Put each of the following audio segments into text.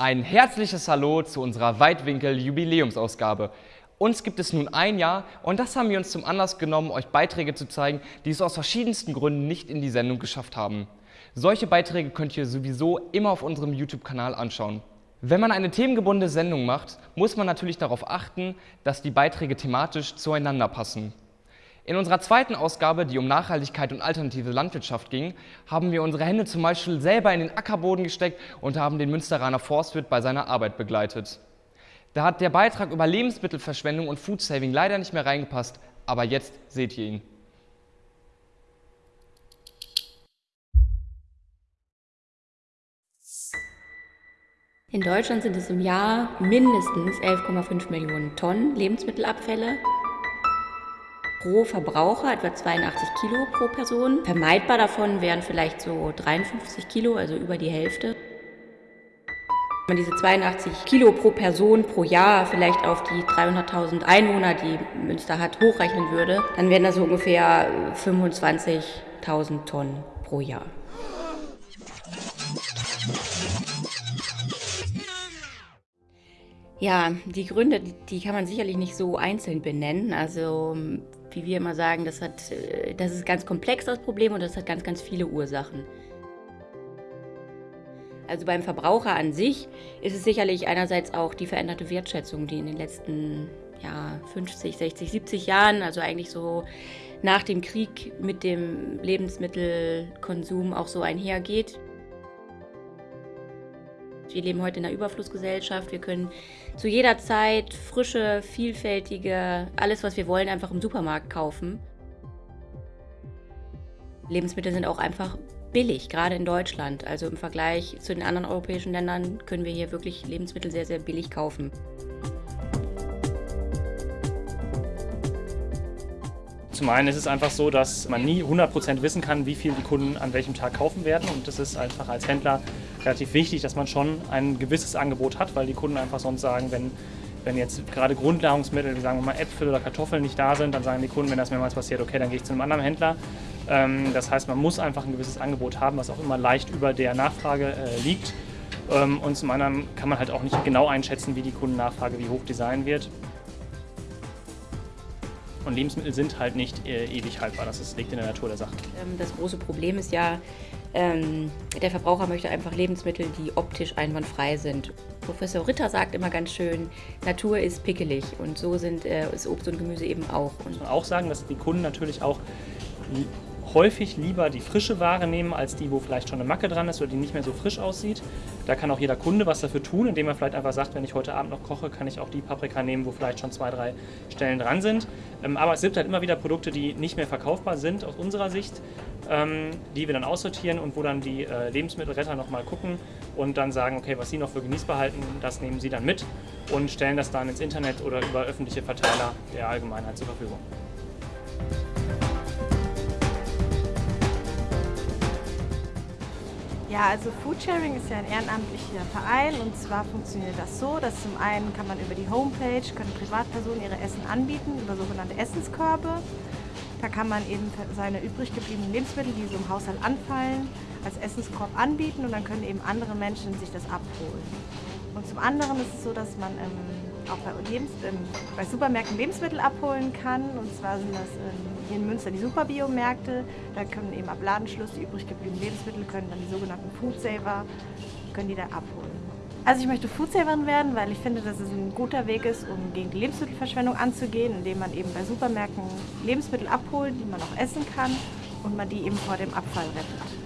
Ein herzliches Hallo zu unserer Weitwinkel-Jubiläumsausgabe. Uns gibt es nun ein Jahr und das haben wir uns zum Anlass genommen, euch Beiträge zu zeigen, die es aus verschiedensten Gründen nicht in die Sendung geschafft haben. Solche Beiträge könnt ihr sowieso immer auf unserem YouTube-Kanal anschauen. Wenn man eine themengebundene Sendung macht, muss man natürlich darauf achten, dass die Beiträge thematisch zueinander passen. In unserer zweiten Ausgabe, die um Nachhaltigkeit und alternative Landwirtschaft ging, haben wir unsere Hände zum Beispiel selber in den Ackerboden gesteckt und haben den Münsteraner Forstwirt bei seiner Arbeit begleitet. Da hat der Beitrag über Lebensmittelverschwendung und Foodsaving leider nicht mehr reingepasst, aber jetzt seht ihr ihn. In Deutschland sind es im Jahr mindestens 11,5 Millionen Tonnen Lebensmittelabfälle pro Verbraucher etwa 82 Kilo pro Person. Vermeidbar davon wären vielleicht so 53 Kilo, also über die Hälfte. Wenn man diese 82 Kilo pro Person pro Jahr vielleicht auf die 300.000 Einwohner, die Münster hat, hochrechnen würde, dann wären das so ungefähr 25.000 Tonnen pro Jahr. Ja, die Gründe, die kann man sicherlich nicht so einzeln benennen. Also wie wir immer sagen, das, hat, äh, das ist ganz komplex, das Problem, und das hat ganz, ganz viele Ursachen. Also beim Verbraucher an sich ist es sicherlich einerseits auch die veränderte Wertschätzung, die in den letzten ja, 50, 60, 70 Jahren, also eigentlich so nach dem Krieg mit dem Lebensmittelkonsum auch so einhergeht. Wir leben heute in einer Überflussgesellschaft. Wir können zu jeder Zeit frische, vielfältige, alles, was wir wollen, einfach im Supermarkt kaufen. Lebensmittel sind auch einfach billig, gerade in Deutschland. Also im Vergleich zu den anderen europäischen Ländern können wir hier wirklich Lebensmittel sehr, sehr billig kaufen. Zum einen ist es einfach so, dass man nie 100% wissen kann, wie viel die Kunden an welchem Tag kaufen werden. Und das ist einfach als Händler relativ wichtig, dass man schon ein gewisses Angebot hat, weil die Kunden einfach sonst sagen, wenn, wenn jetzt gerade Grundnahrungsmittel, wie sagen wir mal Äpfel oder Kartoffeln nicht da sind, dann sagen die Kunden, wenn das mehrmals passiert, okay, dann gehe ich zu einem anderen Händler. Ähm, das heißt, man muss einfach ein gewisses Angebot haben, was auch immer leicht über der Nachfrage äh, liegt. Ähm, und zum anderen kann man halt auch nicht genau einschätzen, wie die Kundennachfrage, wie hoch die sein wird. Und Lebensmittel sind halt nicht äh, ewig haltbar. Das ist, liegt in der Natur der Sache. Ähm, das große Problem ist ja, ähm, der Verbraucher möchte einfach Lebensmittel, die optisch einwandfrei sind. Professor Ritter sagt immer ganz schön, Natur ist pickelig und so sind, äh, ist Obst und Gemüse eben auch. Und auch sagen, dass die Kunden natürlich auch häufig lieber die frische Ware nehmen, als die, wo vielleicht schon eine Macke dran ist oder die nicht mehr so frisch aussieht. Da kann auch jeder Kunde was dafür tun, indem er vielleicht einfach sagt, wenn ich heute Abend noch koche, kann ich auch die Paprika nehmen, wo vielleicht schon zwei, drei Stellen dran sind. Ähm, aber es gibt halt immer wieder Produkte, die nicht mehr verkaufbar sind aus unserer Sicht, ähm, die wir dann aussortieren und wo dann die äh, Lebensmittelretter nochmal gucken und dann sagen, okay, was sie noch für genießbar halten, das nehmen sie dann mit und stellen das dann ins Internet oder über öffentliche Verteiler der Allgemeinheit zur Verfügung. Ja, also Foodsharing ist ja ein ehrenamtlicher Verein und zwar funktioniert das so, dass zum einen kann man über die Homepage, können Privatpersonen ihre Essen anbieten, über sogenannte Essenskörbe. Da kann man eben seine übrig gebliebenen Lebensmittel, die so im Haushalt anfallen, als Essenskorb anbieten und dann können eben andere Menschen sich das abholen. Und zum anderen ist es so, dass man ähm, auch bei, Lebens ähm, bei Supermärkten Lebensmittel abholen kann. Und zwar sind das ähm, hier in Münster die Superbiomärkte. Da können eben ab Ladenschluss die übrig gebliebenen Lebensmittel, können dann die sogenannten Foodsaver, können die da abholen. Also ich möchte Foodsaverin werden, weil ich finde, dass es ein guter Weg ist, um gegen die Lebensmittelverschwendung anzugehen, indem man eben bei Supermärkten Lebensmittel abholt, die man auch essen kann und man die eben vor dem Abfall rettet.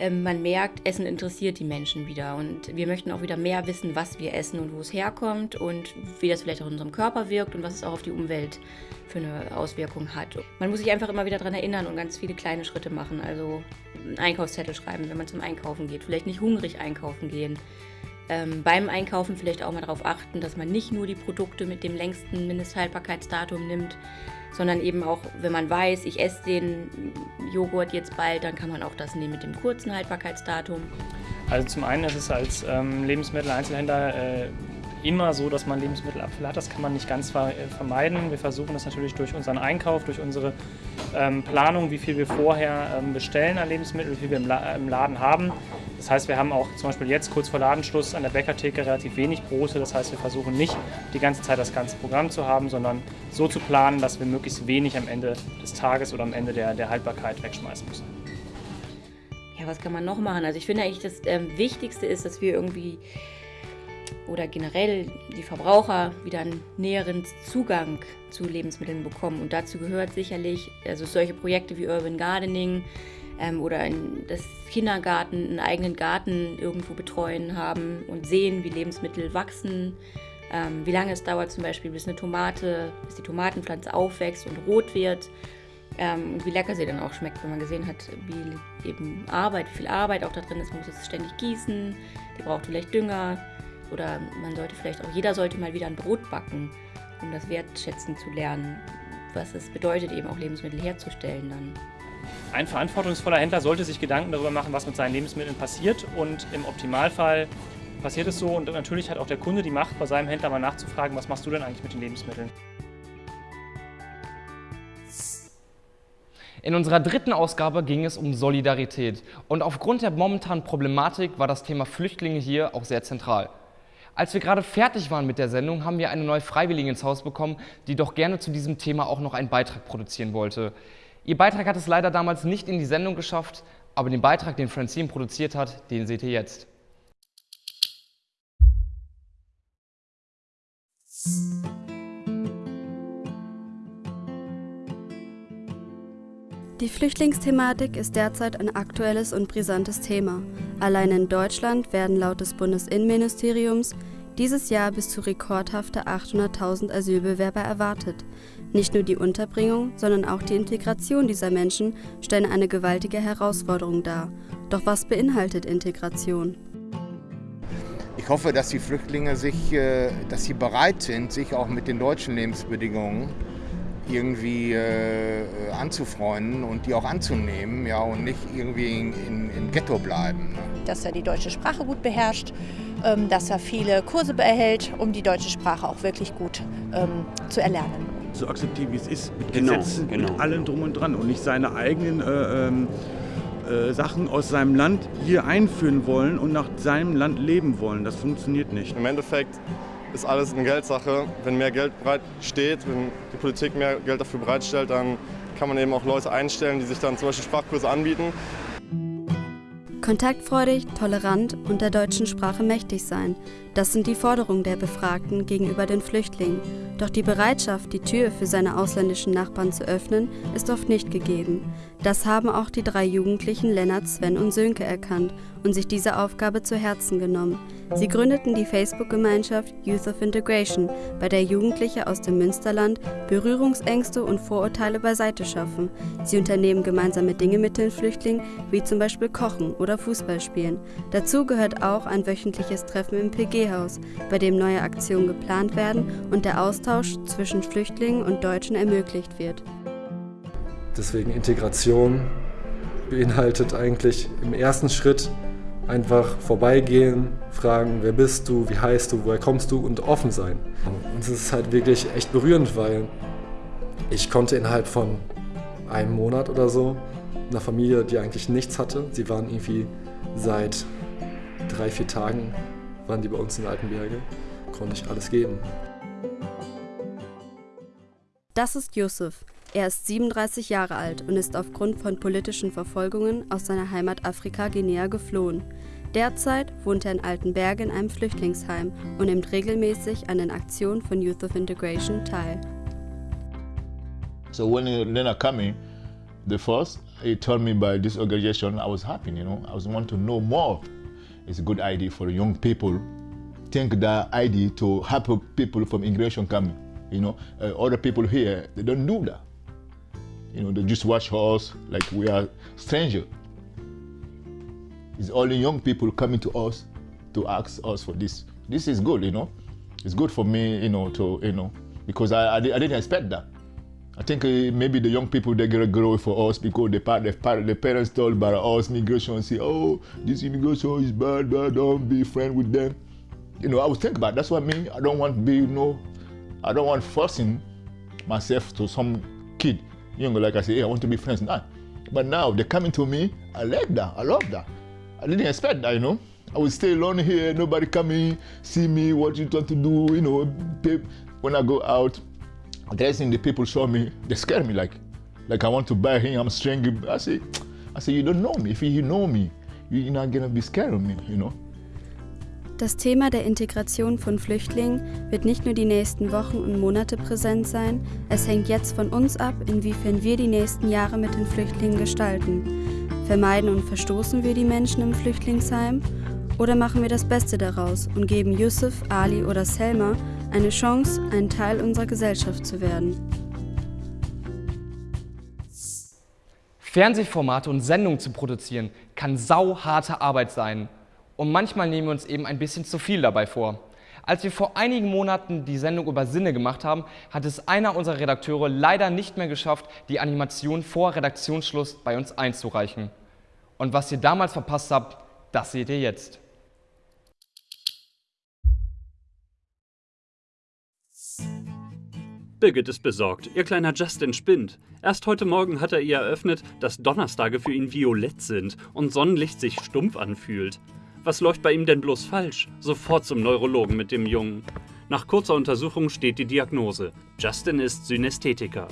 Ähm, man merkt, Essen interessiert die Menschen wieder. Und wir möchten auch wieder mehr wissen, was wir essen und wo es herkommt und wie das vielleicht auch in unserem Körper wirkt und was es auch auf die Umwelt für eine Auswirkung hat. Man muss sich einfach immer wieder daran erinnern und ganz viele kleine Schritte machen. Also einen Einkaufszettel schreiben, wenn man zum Einkaufen geht. Vielleicht nicht hungrig einkaufen gehen. Ähm, beim Einkaufen vielleicht auch mal darauf achten, dass man nicht nur die Produkte mit dem längsten Mindesthaltbarkeitsdatum nimmt, sondern eben auch, wenn man weiß, ich esse den Joghurt jetzt bald, dann kann man auch das nehmen mit dem kurzen Haltbarkeitsdatum. Also zum einen ist es als ähm, Lebensmitteleinzelhändler äh, immer so, dass man Lebensmittelabfälle hat. Das kann man nicht ganz äh, vermeiden. Wir versuchen das natürlich durch unseren Einkauf, durch unsere ähm, Planung, wie viel wir vorher ähm, bestellen an Lebensmitteln, wie viel wir im, La im, Laden haben. Das heißt, wir haben auch zum Beispiel jetzt kurz vor Ladenschluss an der Bäckertheke relativ wenig Brote. Das heißt, wir versuchen nicht die ganze Zeit das ganze Programm zu haben, sondern so zu planen, dass wir möglichst wenig am Ende des Tages oder am Ende der, der Haltbarkeit wegschmeißen müssen. Ja, was kann man noch machen? Also ich finde eigentlich, das ähm, Wichtigste ist, dass wir irgendwie oder generell die Verbraucher wieder einen näheren Zugang zu Lebensmitteln bekommen. Und dazu gehört sicherlich also solche Projekte wie Urban Gardening ähm, oder in das Kindergarten, einen eigenen Garten irgendwo betreuen haben und sehen, wie Lebensmittel wachsen, ähm, wie lange es dauert zum Beispiel, bis eine Tomate, bis die Tomatenpflanze aufwächst und rot wird. Ähm, und wie lecker sie dann auch schmeckt, wenn man gesehen hat, wie eben Arbeit, wie viel Arbeit auch da drin ist. Man muss es ständig gießen, die braucht vielleicht Dünger. Oder man sollte vielleicht auch, jeder sollte mal wieder ein Brot backen, um das wertschätzen zu lernen, was es bedeutet, eben auch Lebensmittel herzustellen dann. Ein verantwortungsvoller Händler sollte sich Gedanken darüber machen, was mit seinen Lebensmitteln passiert und im Optimalfall passiert es so und natürlich hat auch der Kunde die Macht, bei seinem Händler mal nachzufragen, was machst du denn eigentlich mit den Lebensmitteln? In unserer dritten Ausgabe ging es um Solidarität und aufgrund der momentanen Problematik war das Thema Flüchtlinge hier auch sehr zentral. Als wir gerade fertig waren mit der Sendung, haben wir eine neue Freiwillige ins Haus bekommen, die doch gerne zu diesem Thema auch noch einen Beitrag produzieren wollte. Ihr Beitrag hat es leider damals nicht in die Sendung geschafft, aber den Beitrag, den Francine produziert hat, den seht ihr jetzt. Die Flüchtlingsthematik ist derzeit ein aktuelles und brisantes Thema. Allein in Deutschland werden laut des Bundesinnenministeriums dieses Jahr bis zu rekordhafte 800.000 Asylbewerber erwartet. Nicht nur die Unterbringung, sondern auch die Integration dieser Menschen stellen eine gewaltige Herausforderung dar. Doch was beinhaltet Integration? Ich hoffe, dass die Flüchtlinge sich, äh, dass sie bereit sind, sich auch mit den deutschen Lebensbedingungen irgendwie äh, anzufreunden und die auch anzunehmen ja, und nicht irgendwie in, in, im Ghetto bleiben. Ne? Dass er die deutsche Sprache gut beherrscht, ähm, dass er viele Kurse erhält, um die deutsche Sprache auch wirklich gut ähm, zu erlernen. So akzeptieren, wie es ist, mit genau, Gesetzen, genau. mit allem drum und dran und nicht seine eigenen äh, ähm, äh, Sachen aus seinem Land hier einführen wollen und nach seinem Land leben wollen. Das funktioniert nicht. Im Endeffekt ist alles eine Geldsache. Wenn mehr Geld bereit steht, wenn die Politik mehr Geld dafür bereitstellt, dann kann man eben auch Leute einstellen, die sich dann zum Beispiel Sprachkurse anbieten. Kontaktfreudig, tolerant und der deutschen Sprache mächtig sein, das sind die Forderungen der Befragten gegenüber den Flüchtlingen. Doch die Bereitschaft, die Tür für seine ausländischen Nachbarn zu öffnen, ist oft nicht gegeben. Das haben auch die drei Jugendlichen Lennart, Sven und Sönke erkannt und sich diese Aufgabe zu Herzen genommen. Sie gründeten die Facebook-Gemeinschaft Youth of Integration, bei der Jugendliche aus dem Münsterland Berührungsängste und Vorurteile beiseite schaffen. Sie unternehmen gemeinsame Dinge mit den Flüchtlingen, wie zum Beispiel Kochen oder Fußball spielen. Dazu gehört auch ein wöchentliches Treffen im PG-Haus, bei dem neue Aktionen geplant werden und der Austausch zwischen Flüchtlingen und Deutschen ermöglicht wird. Deswegen Integration beinhaltet eigentlich im ersten Schritt einfach vorbeigehen, fragen, wer bist du, wie heißt du, woher kommst du und offen sein. Und es ist halt wirklich echt berührend, weil ich konnte innerhalb von einem Monat oder so einer Familie, die eigentlich nichts hatte, sie waren irgendwie seit drei, vier Tagen, waren die bei uns in Altenberge, konnte ich alles geben. Das ist Yusuf. Er ist 37 Jahre alt und ist aufgrund von politischen Verfolgungen aus seiner Heimat Afrika Guinea geflohen. Derzeit wohnt er in Altenberge in einem Flüchtlingsheim und nimmt regelmäßig an den Aktionen von Youth of Integration teil. So when Lena coming, the first he told me by this organization, I was happy, you know. I was want to know more. It's a good idea for young people. Think that idea to help people from immigration coming. You know, uh, other people here they don't do that. You know, they just watch us like we are strangers. It's only young people coming to us to ask us for this. This is good, you know. It's good for me, you know, to, you know, because I, I, I didn't expect that. I think uh, maybe the young people they get grow for us because the, part, the, part, the parents told about us migration say, oh, this immigration is bad, bad, don't be friend with them. You know, I was think about it. that's what I mean. I don't want to be, you know, I don't want forcing myself to some kid You know, like I say, hey, I want to be friends. Nah. But now they're coming to me. I like that. I love that. I didn't expect that, you know. I would stay alone here, nobody coming, see me, what you want to do, you know. When I go out, dressing, the people show me, they scare me like, like I want to buy him, I'm strange. I say, I say, you don't know me. If you know me, you're not gonna be scared of me, you know. Das Thema der Integration von Flüchtlingen wird nicht nur die nächsten Wochen und Monate präsent sein, es hängt jetzt von uns ab, inwiefern wir die nächsten Jahre mit den Flüchtlingen gestalten. Vermeiden und verstoßen wir die Menschen im Flüchtlingsheim oder machen wir das Beste daraus und geben Yusuf, Ali oder Selma eine Chance, ein Teil unserer Gesellschaft zu werden? Fernsehformate und Sendungen zu produzieren kann sauharte Arbeit sein und manchmal nehmen wir uns eben ein bisschen zu viel dabei vor. Als wir vor einigen Monaten die Sendung über Sinne gemacht haben, hat es einer unserer Redakteure leider nicht mehr geschafft, die Animation vor Redaktionsschluss bei uns einzureichen. Und was ihr damals verpasst habt, das seht ihr jetzt. Birgit ist besorgt. Ihr kleiner Justin spinnt. Erst heute Morgen hat er ihr eröffnet, dass Donnerstage für ihn violett sind und Sonnenlicht sich stumpf anfühlt. Was läuft bei ihm denn bloß falsch? Sofort zum Neurologen mit dem Jungen. Nach kurzer Untersuchung steht die Diagnose. Justin ist Synästhetiker.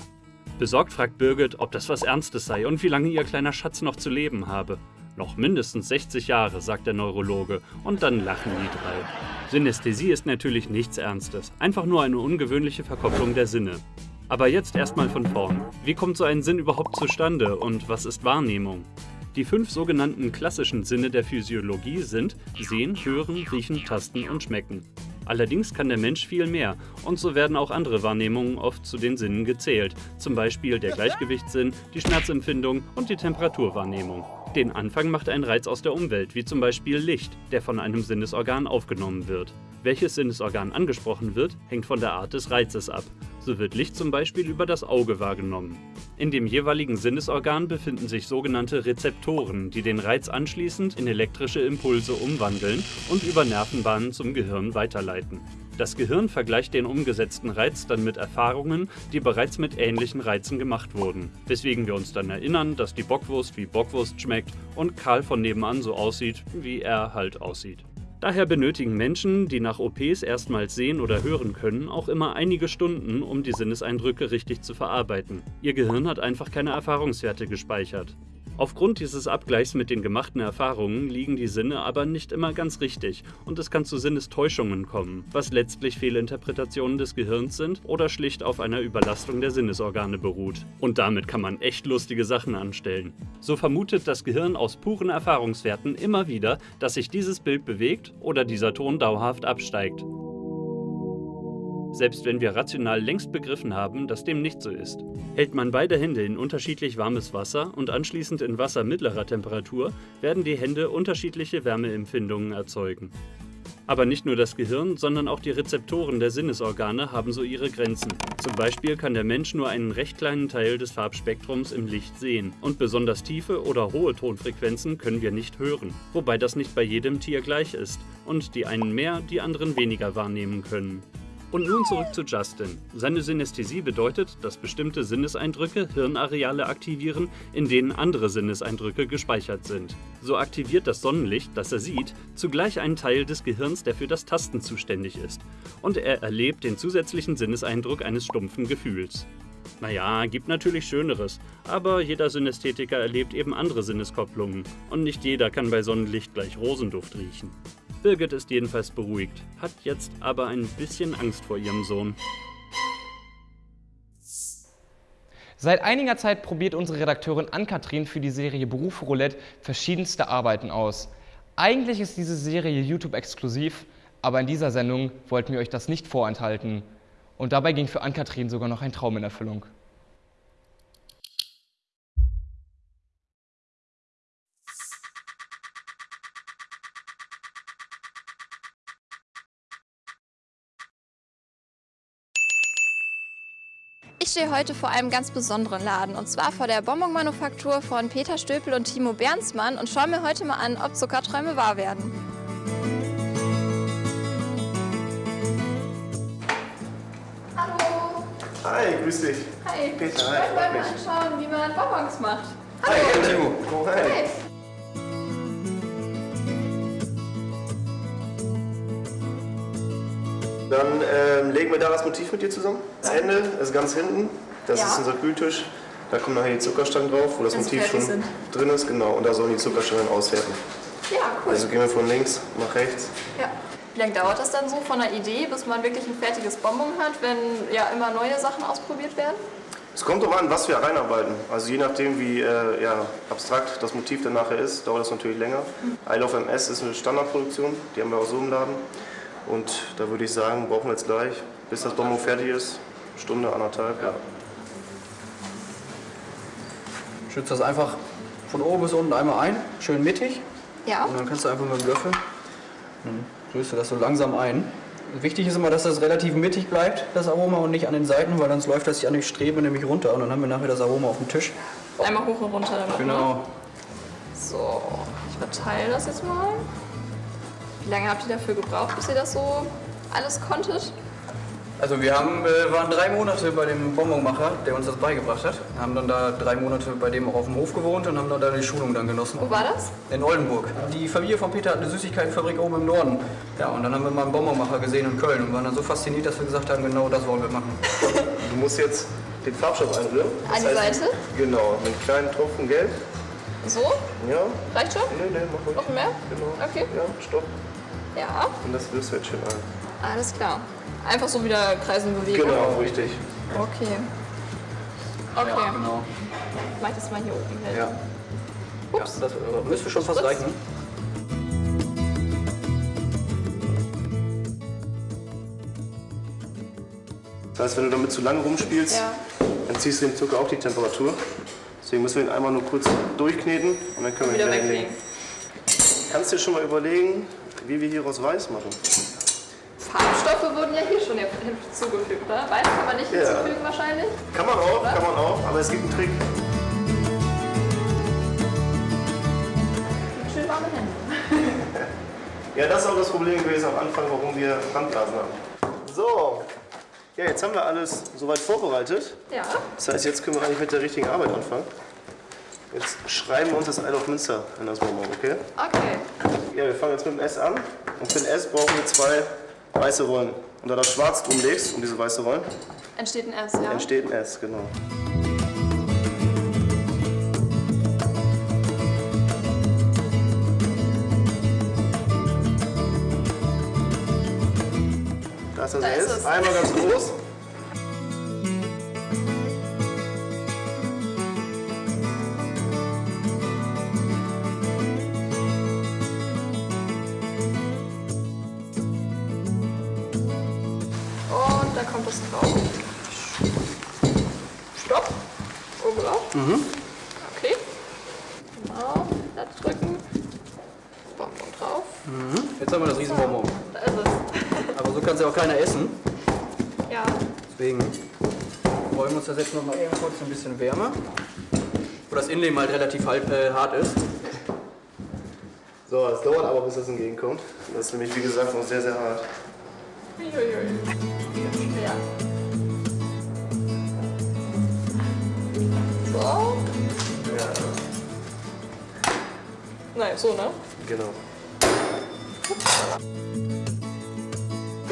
Besorgt fragt Birgit, ob das was Ernstes sei und wie lange ihr kleiner Schatz noch zu leben habe. Noch mindestens 60 Jahre, sagt der Neurologe, und dann lachen die drei. Synästhesie ist natürlich nichts Ernstes, einfach nur eine ungewöhnliche Verkopplung der Sinne. Aber jetzt erstmal von vorn. Wie kommt so ein Sinn überhaupt zustande und was ist Wahrnehmung? Die fünf sogenannten klassischen Sinne der Physiologie sind Sehen, Hören, Riechen, Tasten und Schmecken. Allerdings kann der Mensch viel mehr und so werden auch andere Wahrnehmungen oft zu den Sinnen gezählt, zum Beispiel der Gleichgewichtssinn, die Schmerzempfindung und die Temperaturwahrnehmung. Den Anfang macht ein Reiz aus der Umwelt, wie zum Beispiel Licht, der von einem Sinnesorgan aufgenommen wird. Welches Sinnesorgan angesprochen wird, hängt von der Art des Reizes ab. So wird Licht zum Beispiel über das Auge wahrgenommen. In dem jeweiligen Sinnesorgan befinden sich sogenannte Rezeptoren, die den Reiz anschließend in elektrische Impulse umwandeln und über Nervenbahnen zum Gehirn weiterleiten. Das Gehirn vergleicht den umgesetzten Reiz dann mit Erfahrungen, die bereits mit ähnlichen Reizen gemacht wurden, weswegen wir uns dann erinnern, dass die Bockwurst wie Bockwurst schmeckt und Karl von nebenan so aussieht, wie er halt aussieht. Daher benötigen Menschen, die nach OPs erstmals sehen oder hören können, auch immer einige Stunden, um die Sinneseindrücke richtig zu verarbeiten. Ihr Gehirn hat einfach keine Erfahrungswerte gespeichert. Aufgrund dieses Abgleichs mit den gemachten Erfahrungen liegen die Sinne aber nicht immer ganz richtig und es kann zu Sinnestäuschungen kommen, was letztlich Fehlinterpretationen des Gehirns sind oder schlicht auf einer Überlastung der Sinnesorgane beruht. Und damit kann man echt lustige Sachen anstellen. So vermutet das Gehirn aus puren Erfahrungswerten immer wieder, dass sich dieses Bild bewegt oder dieser Ton dauerhaft absteigt selbst wenn wir rational längst begriffen haben, dass dem nicht so ist. Hält man beide Hände in unterschiedlich warmes Wasser und anschließend in Wasser mittlerer Temperatur, werden die Hände unterschiedliche Wärmeempfindungen erzeugen. Aber nicht nur das Gehirn, sondern auch die Rezeptoren der Sinnesorgane haben so ihre Grenzen. Zum Beispiel kann der Mensch nur einen recht kleinen Teil des Farbspektrums im Licht sehen und besonders tiefe oder hohe Tonfrequenzen können wir nicht hören, wobei das nicht bei jedem Tier gleich ist und die einen mehr, die anderen weniger wahrnehmen können. Und nun zurück zu Justin. Seine Synästhesie bedeutet, dass bestimmte Sinneseindrücke Hirnareale aktivieren, in denen andere Sinneseindrücke gespeichert sind. So aktiviert das Sonnenlicht, das er sieht, zugleich einen Teil des Gehirns, der für das Tasten zuständig ist. Und er erlebt den zusätzlichen Sinneseindruck eines stumpfen Gefühls. Naja, gibt natürlich Schöneres, aber jeder Synästhetiker erlebt eben andere Sinneskopplungen und nicht jeder kann bei Sonnenlicht gleich Rosenduft riechen. Birgit ist jedenfalls beruhigt, hat jetzt aber ein bisschen Angst vor ihrem Sohn. Seit einiger Zeit probiert unsere Redakteurin Ann-Kathrin für die Serie Beruf Roulette verschiedenste Arbeiten aus. Eigentlich ist diese Serie YouTube-exklusiv, aber in dieser Sendung wollten wir euch das nicht vorenthalten. Und dabei ging für Ann-Kathrin sogar noch ein Traum in Erfüllung. Stehe heute vor einem ganz besonderen Laden und zwar vor der Bonbon-Manufaktur von Peter Stöpel und Timo Bernsmann und schaue mir heute mal an, ob Zuckerträume wahr werden. Hallo! Hi, grüß dich. Hi. Peter, ich hi, wollte freut mal anschauen, wie man Bonbons macht. Hi, Hallo. Timo. Oh, hi. Hi. Dann ähm, legen wir da das Motiv mit dir zusammen. Das Ende ist ganz hinten. Das Ja. ist unser Kühltisch. Da kommen nachher die Zuckerstangen drauf, wo das Wenn sie Motiv schon fertig drin ist. Genau. Und da sollen die Zuckerstangen auswerten. Ja, cool. Also gehen wir von links nach rechts. Ja. Wie lange dauert das dann so von der Idee, bis man wirklich ein fertiges Bonbon hat, wenn ja immer neue Sachen ausprobiert werden? Es kommt darauf an, was wir reinarbeiten. Also je nachdem, wie äh, ja, abstrakt das Motiv dann nachher ist, dauert das natürlich länger. I Love MS ist eine Standardproduktion, die haben wir auch so im Laden. Und da würde ich sagen, brauchen wir jetzt gleich, bis das Bonbon fertig ist, Stunde, anderthalb. Ja. Schützt das einfach von oben bis unten einmal ein, schön mittig. Ja. Und dann kannst du einfach mit dem Löffel, dann rührst du das so langsam ein. Wichtig ist immer, dass das relativ mittig bleibt, das Aroma, und nicht an den Seiten, weil sonst läuft das sich an die Strebe nämlich runter und dann haben wir nachher das Aroma auf dem Tisch. Einmal hoch und runter damit. Ne? Genau. So, ich verteile das jetzt mal. Wie lange habt ihr dafür gebraucht, bis ihr das so alles konntet? Also wir haben, äh, waren drei Monate bei dem Bonbonmacher, der uns das beigebracht hat. Haben dann da drei Monate bei dem auch auf dem Hof gewohnt und haben dann da die Schulung dann genossen. Wo war das? In Oldenburg. Die Familie von Peter hat eine Süßigkeitenfabrik oben im Norden. Ja, und dann haben wir mal einen Bonbonmacher gesehen in Köln und waren dann so fasziniert, dass wir gesagt haben, genau das wollen wir machen. Du musst jetzt den Farbstoff einrühren. An die Seite? Genau, mit einem kleinen Tropfen Gelb. So? Ja. Reicht schon? Nee, nee, mach ruhig. Noch mehr? Genau. Okay. Ja, stopp. Ja, Und das rührst du jetzt schön ein. alles klar. Einfach so wieder kreisen bewegen. Genau, richtig. Okay. Okay. Ja, genau. Ich mach das mal hier oben hin. Ja. Ja, das äh, müsste schon fast reichen. Das heißt, wenn du damit zu lange rumspielst, Ja. dann ziehst du dem Zucker auch die Temperatur. Deswegen müssen wir ihn einmal nur kurz durchkneten und dann können wir Wieder ihn hinlegen. weglegen. Kannst du dir schon mal überlegen, wie wir hieraus Weiß machen? Farbstoffe wurden ja hier schon hinzugefügt, ne? Weiß kann man nicht Ja. hinzufügen wahrscheinlich. Kann man auch, Oder? kann man auch, aber es gibt einen Trick. Schön warme Hände. Ja, das ist auch das Problem gewesen am Anfang, warum wir Brandblasen haben. So, ja, jetzt haben wir alles soweit vorbereitet. Ja. Das heißt, jetzt können wir eigentlich mit der richtigen Arbeit anfangen. Jetzt schreiben wir uns das Isle of Münster in das Bonbon, okay? Okay. Ja, wir fangen jetzt mit dem S an. Und für den S brauchen wir zwei weiße Rollen. Und da das Schwarz drum legst, um diese weiße Rollen, Entsteht ein S, ja. entsteht ein S, genau. Ist das Da ist es. Einmal ganz groß. Und da kommt es drauf. Stopp. Oben drauf. Mhm. Okay. Genau. Da drücken. Bonbon drauf. Mhm. Jetzt haben wir das Riesenbonbon. Da ist es. Aber so kann es ja auch keiner essen. Ja. Deswegen wollen wir uns das jetzt noch mal eben kurz ein bisschen wärmer. Wo das Innenleben halt relativ halt, äh, hart ist. So, es dauert aber, bis das entgegenkommt. Das ist nämlich, wie gesagt, noch sehr, sehr hart. Uiuiui. Ja. So. Ja, Nein, so, ne? genau.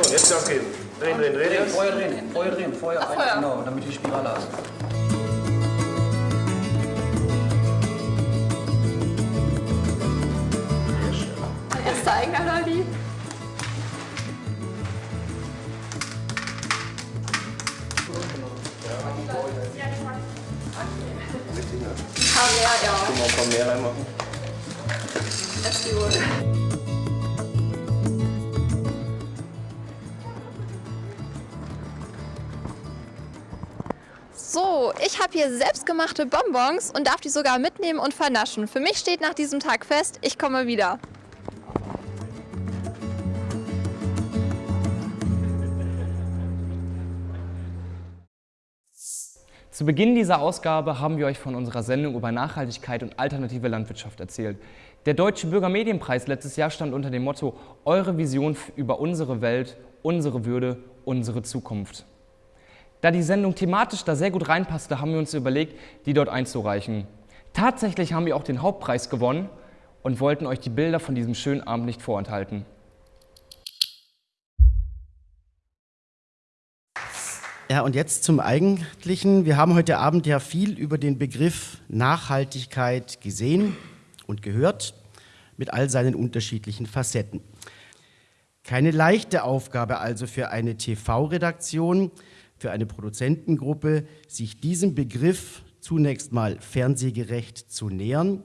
So, jetzt Gas geben. Drehen, drehen, drehen. Drehen, Feuer drehen, Feuer drehen, Feuer Ach, Feuer. genau, damit die Spirale hast. Ein paar mehr, ja. Können wir ein paar mehr reinmachen. So, ich habe hier selbstgemachte Bonbons und darf die sogar mitnehmen und vernaschen. Für mich steht nach diesem Tag fest, ich komme wieder. Zu Beginn dieser Ausgabe haben wir euch von unserer Sendung über Nachhaltigkeit und alternative Landwirtschaft erzählt. Der Deutsche Bürgermedienpreis letztes Jahr stand unter dem Motto Eure Vision über unsere Welt, unsere Würde, unsere Zukunft. Da die Sendung thematisch da sehr gut reinpasste, haben wir uns überlegt, die dort einzureichen. Tatsächlich haben wir auch den Hauptpreis gewonnen und wollten euch die Bilder von diesem schönen Abend nicht vorenthalten. Ja, und jetzt zum Eigentlichen. Wir haben heute Abend ja viel über den Begriff Nachhaltigkeit gesehen und gehört, mit all seinen unterschiedlichen Facetten. Keine leichte Aufgabe also für eine TV-Redaktion, für eine Produzentengruppe, sich diesem Begriff zunächst mal fernsehgerecht zu nähern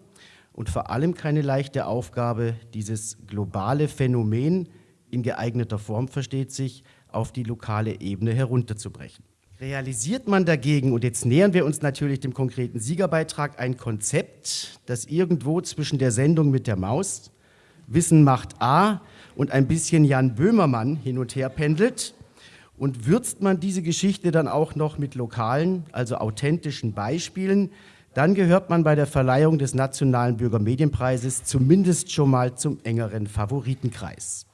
und vor allem keine leichte Aufgabe, dieses globale Phänomen in geeigneter Form versteht sich, auf die lokale Ebene herunterzubrechen. Realisiert man dagegen, und jetzt nähern wir uns natürlich dem konkreten Siegerbeitrag, ein Konzept, das irgendwo zwischen der Sendung mit der Maus, Wissen macht A und ein bisschen Jan Böhmermann hin und her pendelt, und würzt man diese Geschichte dann auch noch mit lokalen, also authentischen Beispielen, dann gehört man bei der Verleihung des Nationalen Bürgermedienpreises zumindest schon mal zum engeren Favoritenkreis.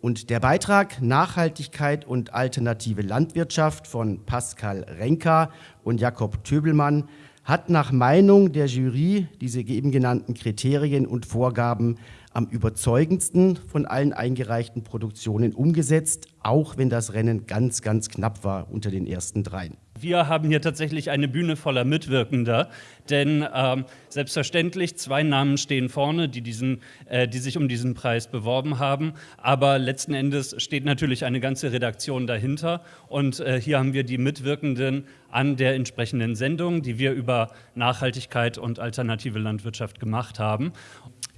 Und der Beitrag Nachhaltigkeit und alternative Landwirtschaft von Pascal Renka und Jakob Töbelmann hat nach Meinung der Jury diese eben genannten Kriterien und Vorgaben am überzeugendsten von allen eingereichten Produktionen umgesetzt, auch wenn das Rennen ganz, ganz knapp war unter den ersten dreien. Wir haben hier tatsächlich eine Bühne voller Mitwirkender, denn ähm, selbstverständlich zwei Namen stehen vorne, die, diesen, äh, die sich um diesen Preis beworben haben, aber letzten Endes steht natürlich eine ganze Redaktion dahinter und äh, hier haben wir die Mitwirkenden an der entsprechenden Sendung, die wir über Nachhaltigkeit und alternative Landwirtschaft gemacht haben.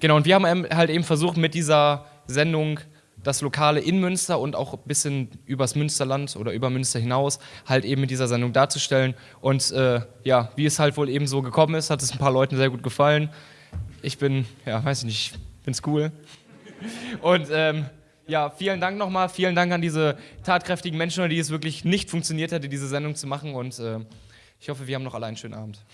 Genau, und wir haben halt eben versucht, mit dieser Sendung das Lokale in Münster und auch ein bisschen übers Münsterland oder über Münster hinaus halt eben mit dieser Sendung darzustellen. Und äh, ja, wie es halt wohl eben so gekommen ist, hat es ein paar Leuten sehr gut gefallen. Ich bin, ja, weiß ich nicht, es cool. Und ähm, ja, vielen Dank nochmal, vielen Dank an diese tatkräftigen Menschen, die es wirklich nicht funktioniert hätte, diese Sendung zu machen. Und äh, ich hoffe, wir haben noch alle einen schönen Abend.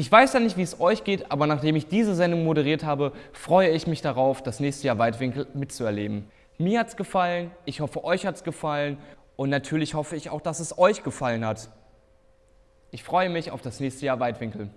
Ich weiß ja nicht, wie es euch geht, aber nachdem ich diese Sendung moderiert habe, freue ich mich darauf, das nächste Jahr Weitwinkel mitzuerleben. Mir hat es gefallen, ich hoffe, euch hat es gefallen und natürlich hoffe ich auch, dass es euch gefallen hat. Ich freue mich auf das nächste Jahr Weitwinkel.